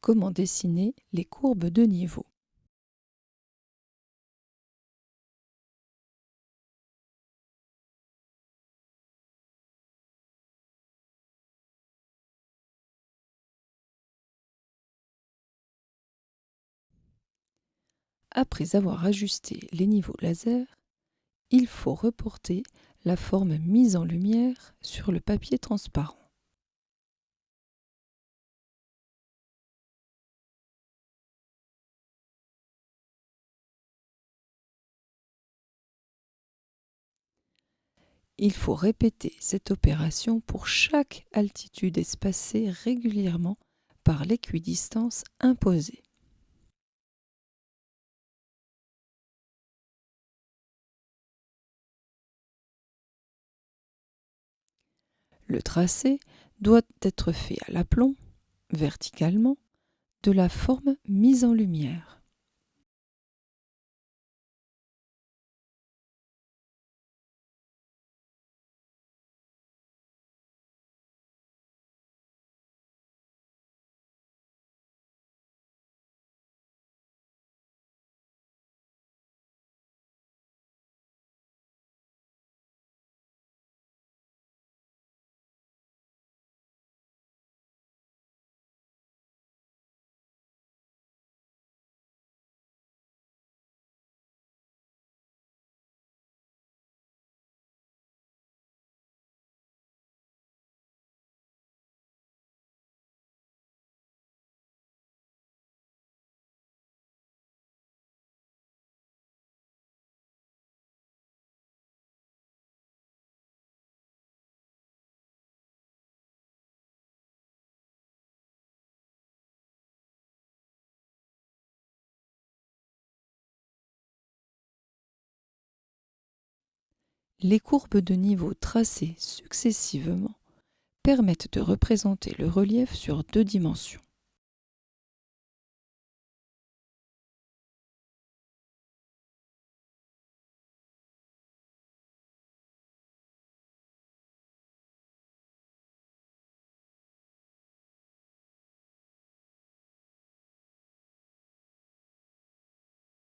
Comment dessiner les courbes de niveau? Après avoir ajusté les niveaux laser, il faut reporter la forme mise en lumière sur le papier transparent. Il faut répéter cette opération pour chaque altitude espacée régulièrement par l'équidistance imposée. Le tracé doit être fait à l'aplomb, verticalement, de la forme mise en lumière. Les courbes de niveau tracées successivement permettent de représenter le relief sur deux dimensions.